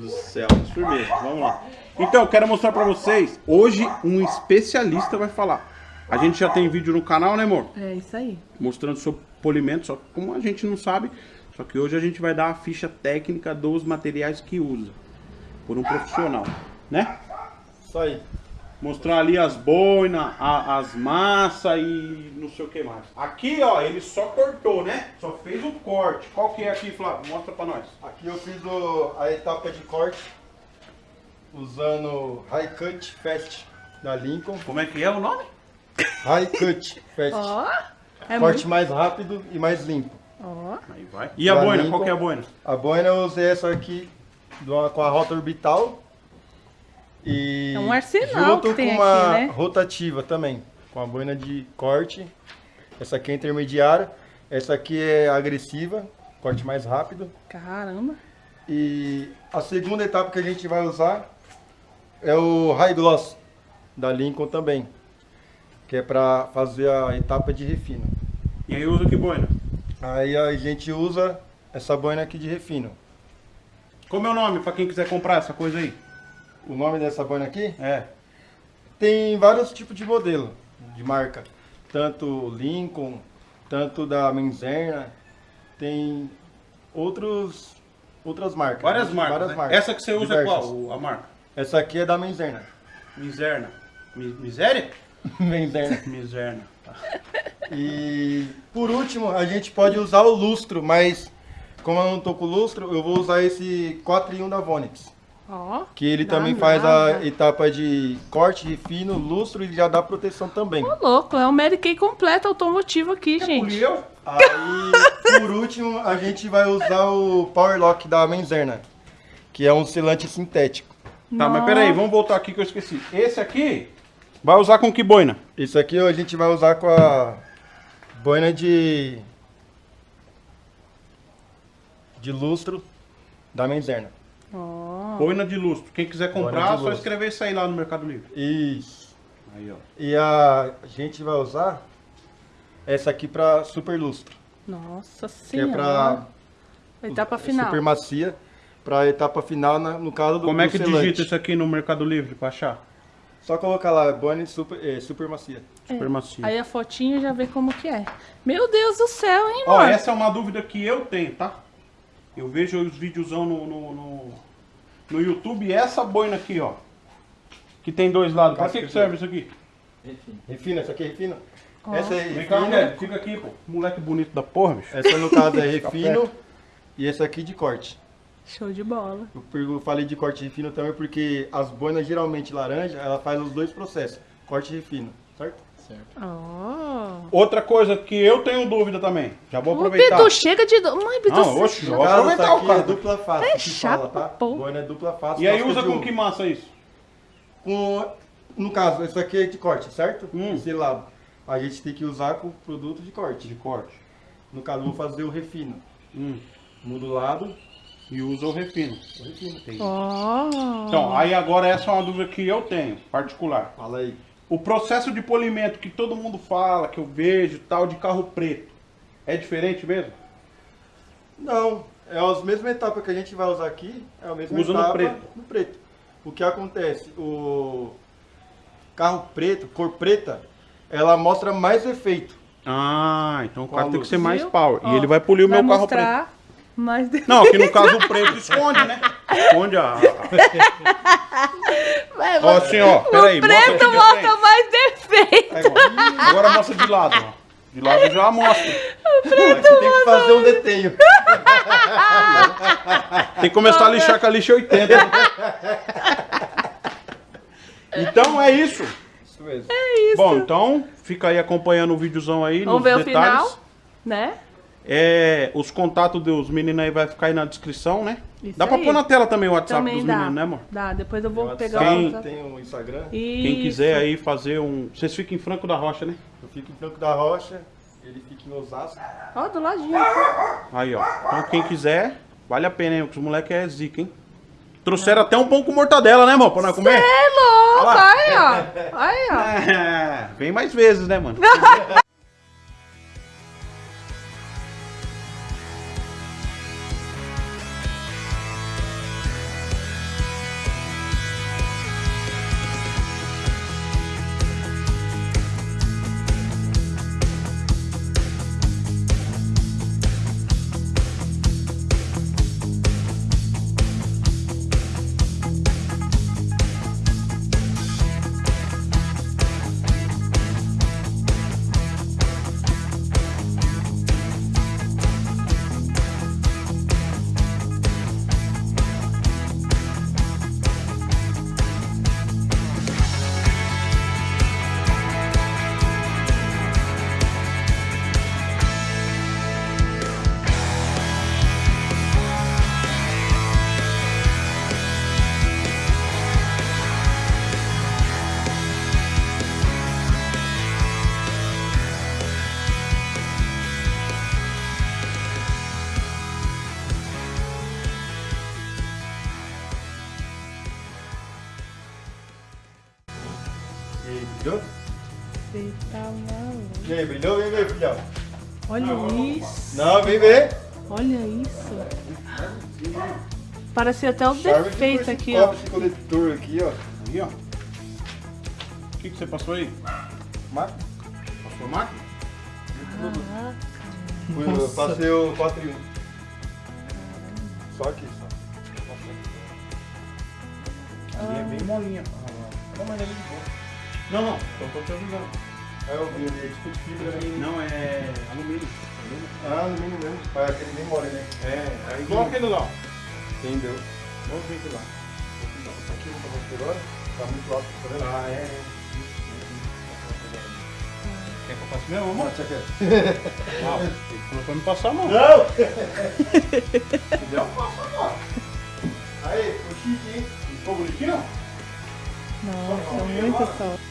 do céu, firmeza, vamos lá. Então, eu quero mostrar pra vocês, hoje um especialista vai falar. A gente já tem vídeo no canal, né amor? É isso aí. Mostrando sobre polimento, só que como a gente não sabe, só que hoje a gente vai dar a ficha técnica dos materiais que usa. Por um profissional, né? Isso aí. Mostrar ali as boinas, as massas e não sei o que mais. Aqui, ó, ele só cortou, né? Só fez o corte. Qual que é aqui, Flávio? Mostra pra nós. Aqui eu fiz o- a etapa de corte usando High Cut Fast da Lincoln. Como é que é o nome? High Cut Fast. Ó. É corte muito... mais rápido e mais limpo. Ó. Aí vai. E a Da boina? Lincoln. Qual que é a boina? A boina eu usei essa aqui com a rota orbital. E É um arsenal junto que tem com uma aqui, né? rotativa também. Com a boina de corte. Essa aqui é intermediária. Essa aqui é agressiva, corte mais rápido. Caramba. E a segunda etapa que a gente vai usar é o High Gloss da Lincoln também, que é para fazer a etapa de refino. E aí usa que boina? Aí a gente usa essa boina aqui de refino. Como é o nome pra quem quiser comprar essa coisa aí? O nome dessa boina aqui É. tem vários tipos de modelo de marca, tanto Lincoln, tanto da Menzerna, tem outros outras marcas. Várias né? marcas. Várias né? Essa que você usa é Diversas. qual? A marca? Essa aqui é da Menzerna. Mi- Miséria? Menzerna. Tá. E por último, a gente pode usar o lustro, mas como eu não tô com lustro, eu vou usar esse 4 em 1 da Vonix. Que ele Dá também faz nada. a etapa de corte, refino, lustro e já dá proteção também. Ô, louco, é um Mary Kay completo automotivo aqui, gente. eu? Aí, por último, a gente vai usar o Power Lock da Menzerna, que é um selante sintético. Tá, mas peraí, vamos voltar aqui que eu esqueci. Esse aqui vai usar com que boina? Isso aqui a gente vai usar com a boina de de lustro da Menzerna. Ó. Boina de lustro. Quem quiser comprar, é só escrever isso aí lá no Mercado Livre. Isso. Aí, ó. E a gente vai usar essa aqui para super lustro, Nossa que é senhora. para Etapa final. super macia, para etapa final na- no caso do Como é que selante. digita isso aqui no Mercado Livre pra achar? Só colocar lá, Bonnie super, eh, super macia. Super macio. Aí a fotinho já vê como que é. Meu Deus do céu, hein, Ó, mano? essa é uma dúvida que eu tenho, tá? Eu vejo os videozão no, no, no, no YouTube essa boina aqui, ó. Que tem dois lados. Pra que, que serve isso aqui? Refina, essa aqui é refino. Ó. Essa é Vem cá, refino. mulher. Fica aqui, pô. Moleque bonito da porra, bicho. Essa no caso é Fica refino e essa aqui de corte. Show de bola. Eu falei de corte refino também porque as boinas geralmente laranja, ela faz os dois processos, corte e refino, certo? Ó. Outra coisa que eu tenho dúvida também. Já vou Ô, aproveitar. Pitu, chega de... Mãe, Pitu, Não, oxe, Vou aproveitar essa o aqui cara. é dupla face, É chato fala, tá? Boina é dupla face. E aí usa com que massa isso? Com, no caso, esse aqui é de corte, certo? Hum. Esse lado. A gente tem que usar com produto de corte. De corte. No caso, eu vou fazer o refino. Hum. Mudo o lado, E usa o refino. o refino. Ó. Então, aí agora essa é uma dúvida que eu tenho, particular. Fala aí. O processo de polimento que todo mundo fala, que eu vejo, tal, de carro preto, é diferente mesmo? Não, é as mesmas etapas que a gente vai usar aqui, é a mesma Usa no etapa preto. no preto. O que acontece? O carro preto, cor preta, ela mostra mais efeito. Ah, então o carro a tem que ser mais Viu? power. Ó, e ele vai polir o meu carro preto. mostrar mais. Não, aqui no caso o preto esconde, né? Esconde a. Vai, Ó, assim, ó. Peraí, o preto mostra mais defeito. Aí. Agora mostra de lado, ó. De lado já mostra. Aí você tem que fazer um detenho. Tem que começar a lixar com a lixa 80. Então é isso. Isso mesmo. Bom, então fica aí acompanhando o videozão aí. Vamos nos ver o detalhes. final, né? É, os contatos dos meninos aí vai ficar aí na descrição, né? Isso Dá pra aí. pôr na tela também o WhatsApp Também dos dá. meninos, né, amor? Dá, depois eu vou Tem pegar WhatsApp, o Quem- WhatsApp. Tem o Instagram. Quem Isso. quiser aí fazer um. Vocês ficam em Franco da Rocha, né? Eu fico em Franco da Rocha, ele fica em Osasco. Ó, do ladinho. Aí, ó. Então quem quiser, vale a pena, hein? Porque os moleques é zica, hein? Trouxeram até um pão com mortadela, né, irmão? Pra nós comer? É louco, Olha aí, ó. Aí, ó. É, vem mais vezes, né, mano? brilhou? Você tá maluco. E aí, brilhou? Vem ver, filhão. Olha isso. Não, vem ver. Olha isso. Parece até o Charme defeito aqui, ó. Esse coletor aqui, ó. Aí, ó. O que, que você passou aí? Máquina. Passou máquina? Caraca. Fui- Eu passei o 4 em 1. Só aqui, só. Ali é bem molinha. Não, mas é muito bom. Não, não, só tô te avisando. Aí eu vi ali, tipo de fibra, né? Não, é alumínio. Ah, alumínio mesmo. É aquele bem mole, né? É, aí igual aquele lá. Entendeu? Vamos ver aquele lá. Isso aqui eu vou mostrar agora. Tá muito alto, tá vendo? Ah, é. Quer que eu faça mesmo, amor? Ah, você quer? Não, ele falou pra me passar a mão. Não! Entendeu? Passa a mão. Aí, ficou chique, hein? Nossa, muito top.